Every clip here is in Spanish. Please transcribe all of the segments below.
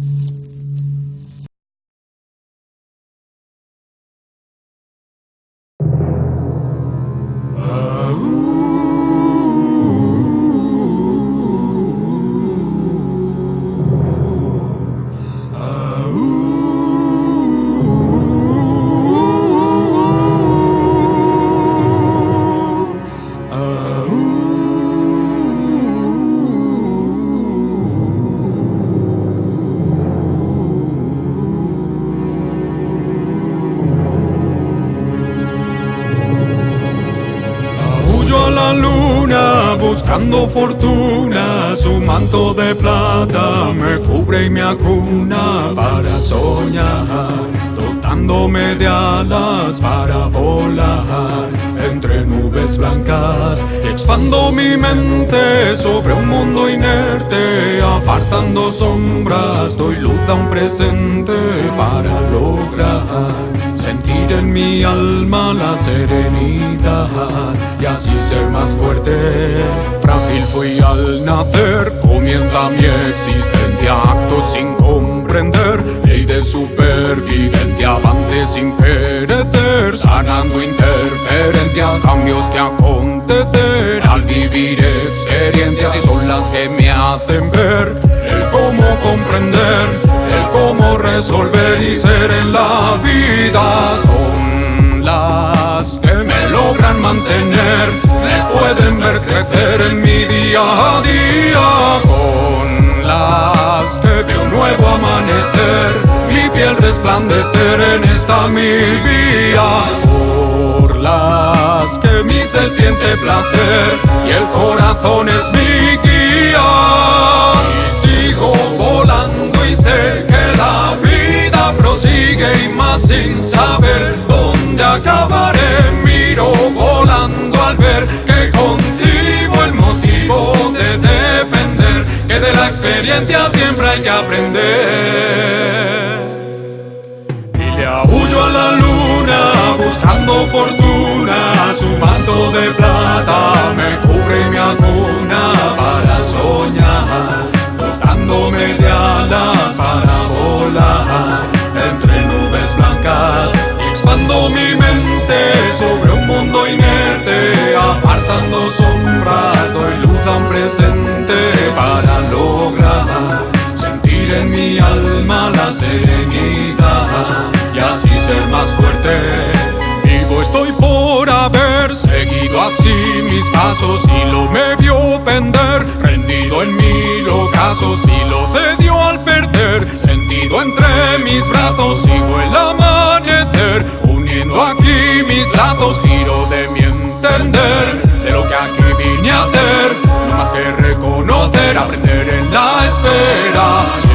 Aullo buscando fortuna, su manto de plata me cubre y me acuna para soñar, dotándome de alas para volar entre nubes blancas expando mi mente sobre un mundo inerte, apartando sombras, doy luz a un presente para lograr sentir en mi alma la serenidad y así ser más fuerte. Frágil fui al nacer, comienza mi existencia, acto sin comprender, ley de supervivencia, avance sin perecer, sanando interferencias, cambios que acontecer al vivir experiencias y son las que me hacen ver el cómo comprender, el cómo resolver y ser en la vida. Son las que me logran mantener, me pueden ver crecer en mi día a día. Con las que veo un nuevo amanecer, mi piel resplandecer en esta mi vía por las que mi ser siente placer y el corazón es mi guía que de la experiencia siempre hay que aprender. Y le aullo a la luna buscando fortuna Su manto de plata me cubre y me Para soñar, dotándome de alas Para volar entre nubes blancas Y expando mi mente sobre un mundo inerte Apartando sombras, doy luz a un presente en mi alma la serenidad y así ser más fuerte. Vivo estoy por haber seguido así mis pasos y lo me vio pender, rendido en mil ocasos y lo cedió al perder, sentido entre mis brazos sigo el amanecer, uniendo aquí mis lazos, giro de mi entender, de lo que aquí vine a hacer, no más que reconocer, aprender en la esfera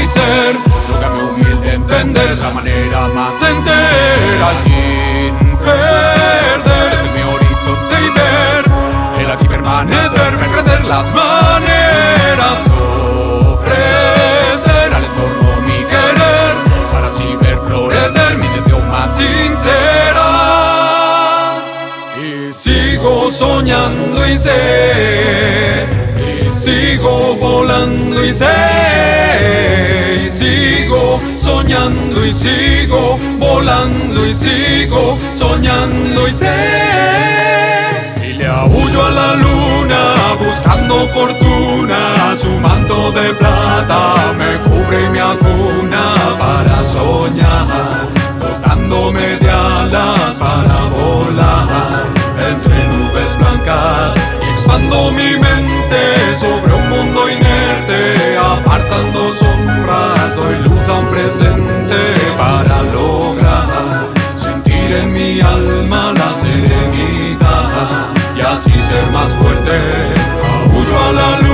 y ser lo que mi humilde entender la manera más entera sin perder. Desde mi horizonte y ver el aquí permanecer, ver crecer las maneras ofrecer al entorno mi querer para así ver florecer mi intención más sincera. Y sigo soñando y sé sigo volando y sé soñando y sigo volando y sigo soñando y sé. Y le aullo a la luna buscando fortuna su manto de plata me cubre y me acuna para soñar dotándome de alas para volar entre nubes blancas expando mi mente sobre un mundo inerte apartando a presente para lograr sentir en mi alma la serenidad y así ser más fuerte, a la luz.